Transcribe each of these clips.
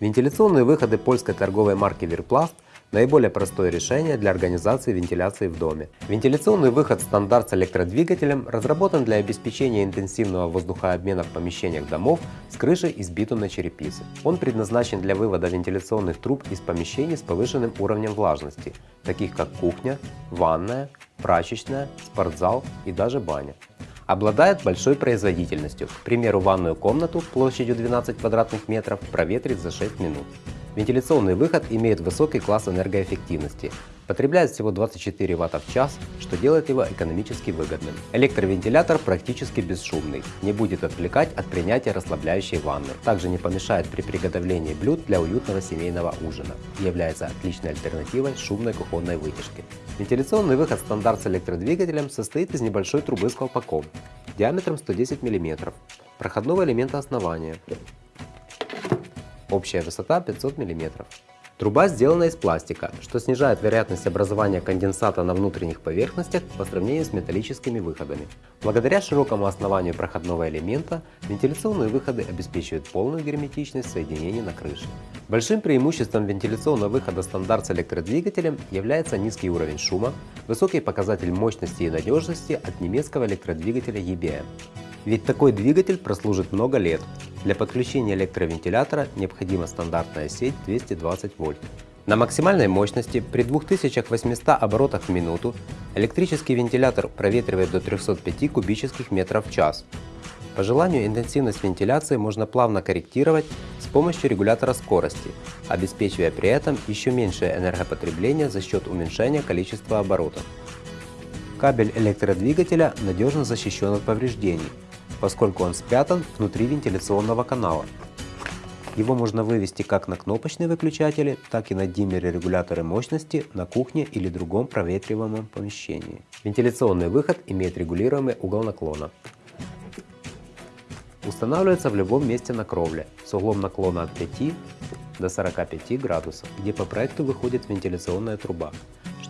Вентиляционные выходы польской торговой марки Верпласт – наиболее простое решение для организации вентиляции в доме. Вентиляционный выход стандарт с электродвигателем разработан для обеспечения интенсивного воздухообмена в помещениях домов с крышей из битумной черепицы. Он предназначен для вывода вентиляционных труб из помещений с повышенным уровнем влажности, таких как кухня, ванная, прачечная, спортзал и даже баня. Обладает большой производительностью, к примеру ванную комнату площадью 12 квадратных метров проветрить за 6 минут. Вентиляционный выход имеет высокий класс энергоэффективности, потребляет всего 24 Вт в час, что делает его экономически выгодным. Электровентилятор практически бесшумный, не будет отвлекать от принятия расслабляющей ванны, также не помешает при приготовлении блюд для уютного семейного ужина и является отличной альтернативой шумной кухонной вытяжки. Вентиляционный выход стандарт с электродвигателем состоит из небольшой трубы с колпаком диаметром 110 мм, проходного элемента основания, Общая высота 500 мм. Труба сделана из пластика, что снижает вероятность образования конденсата на внутренних поверхностях по сравнению с металлическими выходами. Благодаря широкому основанию проходного элемента, вентиляционные выходы обеспечивают полную герметичность соединений на крыше. Большим преимуществом вентиляционного выхода стандарт с электродвигателем является низкий уровень шума, высокий показатель мощности и надежности от немецкого электродвигателя EBM. Ведь такой двигатель прослужит много лет. Для подключения электровентилятора необходима стандартная сеть 220 вольт. На максимальной мощности при 2800 оборотах в минуту электрический вентилятор проветривает до 305 кубических метров в час. По желанию интенсивность вентиляции можно плавно корректировать с помощью регулятора скорости, обеспечивая при этом еще меньшее энергопотребление за счет уменьшения количества оборотов. Кабель электродвигателя надежно защищен от повреждений, поскольку он спрятан внутри вентиляционного канала. Его можно вывести как на кнопочные выключатели, так и на диммеры-регуляторы мощности на кухне или другом проветриваемом помещении. Вентиляционный выход имеет регулируемый угол наклона. Устанавливается в любом месте на кровле с углом наклона от 5 до 45 градусов, где по проекту выходит вентиляционная труба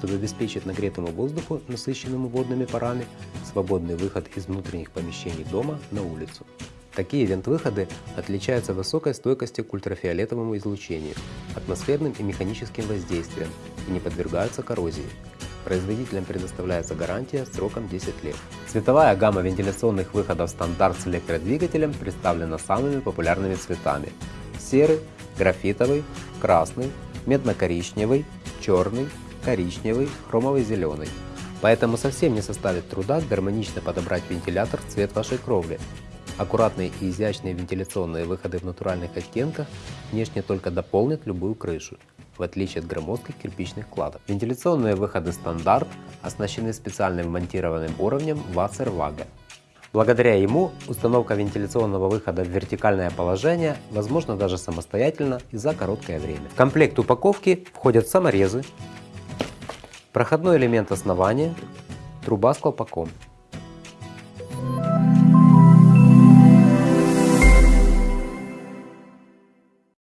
чтобы обеспечить нагретому воздуху, насыщенному водными парами, свободный выход из внутренних помещений дома на улицу. Такие вент-выходы отличаются высокой стойкостью к ультрафиолетовому излучению, атмосферным и механическим воздействиям и не подвергаются коррозии. Производителям предоставляется гарантия сроком 10 лет. Цветовая гамма вентиляционных выходов стандарт с электродвигателем представлена самыми популярными цветами. Серый, графитовый, красный, медно-коричневый, черный, коричневый, хромовый зеленый. Поэтому совсем не составит труда гармонично подобрать вентилятор в цвет вашей кровли. Аккуратные и изящные вентиляционные выходы в натуральных оттенках внешне только дополнят любую крышу, в отличие от громоздких кирпичных кладок. Вентиляционные выходы стандарт оснащены специальным монтированным уровнем Wasserwaage. Благодаря ему установка вентиляционного выхода в вертикальное положение возможна даже самостоятельно и за короткое время. В комплект упаковки входят саморезы, Проходной элемент основания, труба с колпаком.